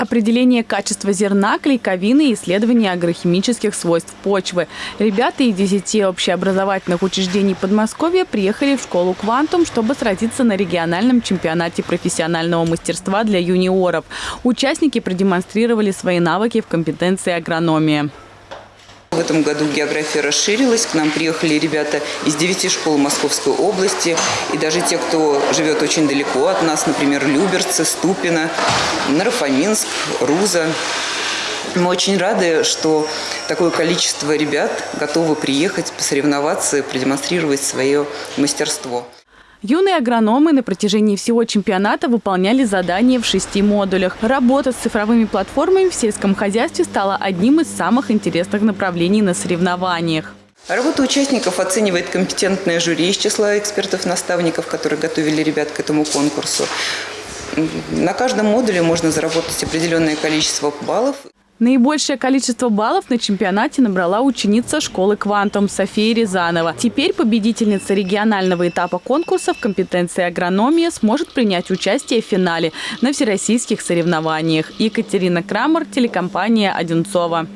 Определение качества зерна, клейковины и исследование агрохимических свойств почвы. Ребята из 10 общеобразовательных учреждений Подмосковья приехали в школу «Квантум», чтобы сразиться на региональном чемпионате профессионального мастерства для юниоров. Участники продемонстрировали свои навыки в компетенции агрономии. В этом году география расширилась. К нам приехали ребята из девяти школ Московской области. И даже те, кто живет очень далеко от нас, например, Люберцы, Ступино, Нарафаминск, Руза. Мы очень рады, что такое количество ребят готовы приехать, посоревноваться продемонстрировать свое мастерство. Юные агрономы на протяжении всего чемпионата выполняли задания в шести модулях. Работа с цифровыми платформами в сельском хозяйстве стала одним из самых интересных направлений на соревнованиях. Работу участников оценивает компетентное жюри из числа экспертов-наставников, которые готовили ребят к этому конкурсу. На каждом модуле можно заработать определенное количество баллов. Наибольшее количество баллов на чемпионате набрала ученица школы «Квантум» София Рязанова. Теперь победительница регионального этапа конкурса в компетенции агрономия сможет принять участие в финале на всероссийских соревнованиях. Екатерина Крамер, телекомпания «Одинцова».